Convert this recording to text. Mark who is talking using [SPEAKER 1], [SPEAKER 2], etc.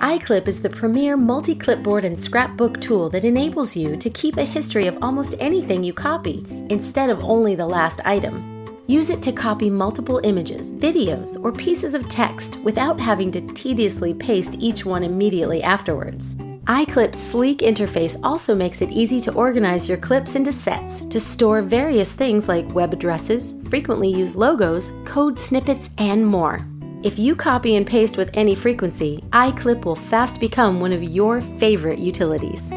[SPEAKER 1] iClip is the premier multi clipboard and scrapbook tool that enables you to keep a history of almost anything you copy instead of only the last item. Use it to copy multiple images, videos, or pieces of text without having to tediously paste each one immediately afterwards. iClip's sleek interface also makes it easy to organize your clips into sets to store various things like web addresses, frequently used logos, code snippets, and more. If you copy and paste with any frequency, iClip will fast become one of your favorite utilities.